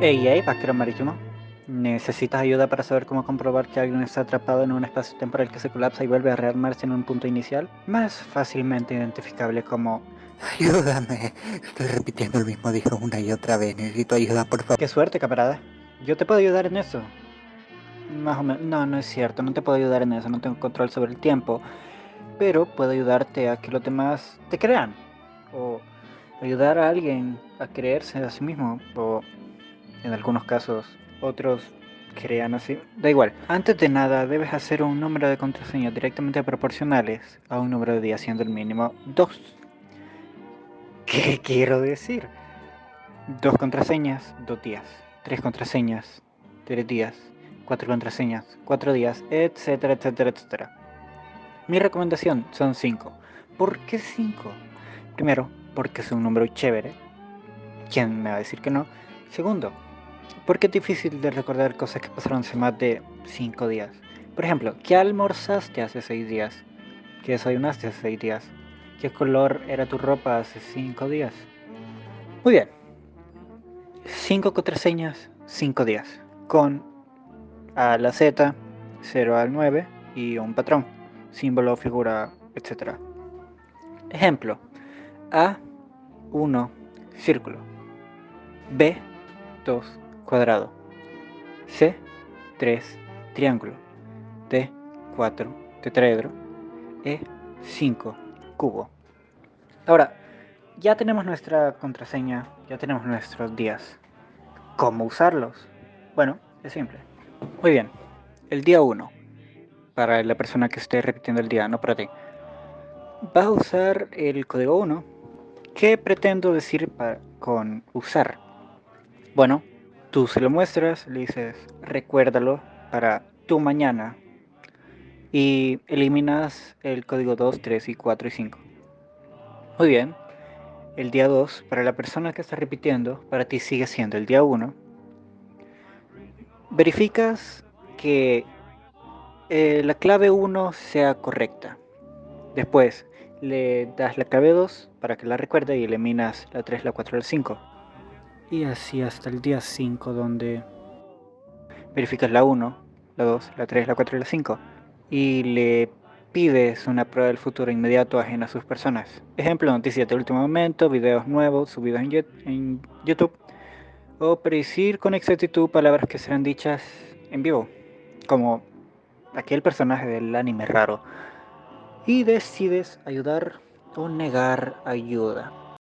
Ey, hey, vaquero marítimo. ¿Necesitas ayuda para saber cómo comprobar que alguien está atrapado en un espacio temporal que se colapsa y vuelve a rearmarse en un punto inicial? Más fácilmente identificable como... Ayúdame. Estoy repitiendo el mismo dijo una y otra vez. Necesito ayuda, por favor. ¡Qué suerte, camarada! Yo te puedo ayudar en eso. Más o menos... No, no es cierto. No te puedo ayudar en eso. No tengo control sobre el tiempo. Pero puedo ayudarte a que los demás te crean. O ayudar a alguien a creerse a sí mismo. O en algunos casos otros crean así. Da igual. Antes de nada, debes hacer un número de contraseñas directamente proporcionales a un número de días, siendo el mínimo 2. ¿Qué quiero decir? Dos contraseñas, dos días. Tres contraseñas, tres días. Cuatro contraseñas, cuatro días, etcétera, etcétera, etcétera. Mi recomendación son cinco. ¿Por qué cinco? Primero, porque es un número chévere. ¿Quién me va a decir que no? Segundo, porque es difícil de recordar cosas que pasaron hace más de 5 días. Por ejemplo, ¿qué almorzaste hace 6 días? ¿Qué desayunaste hace 6 días? ¿Qué color era tu ropa hace 5 días? Muy bien. 5 contraseñas, 5 días. Con A la Z, 0 al 9 y un patrón, símbolo, figura, etc. Ejemplo. A, 1, círculo. B, 2, cuadrado. C, 3, triángulo. D, 4, tetraedro. E, 5, cubo. Ahora, ya tenemos nuestra contraseña, ya tenemos nuestros días. ¿Cómo usarlos? Bueno, es simple. Muy bien, el día 1, para la persona que esté repitiendo el día, no para ti. Vas a usar el código 1. ¿Qué pretendo decir con usar? Bueno, Tú se lo muestras, le dices, recuérdalo para tu mañana y eliminas el código 2, 3 y 4 y 5. Muy bien, el día 2, para la persona que está repitiendo, para ti sigue siendo el día 1. Verificas que eh, la clave 1 sea correcta. Después le das la clave 2 para que la recuerde y eliminas la 3, la 4 y la 5 y así hasta el día 5 donde verificas la 1, la 2, la 3, la 4 y la 5 y le pides una prueba del futuro inmediato ajena a sus personas. Ejemplo, noticias de último momento, videos nuevos subidos en YouTube o predecir con exactitud palabras que serán dichas en vivo, como aquel personaje del anime raro. Y decides ayudar o negar ayuda.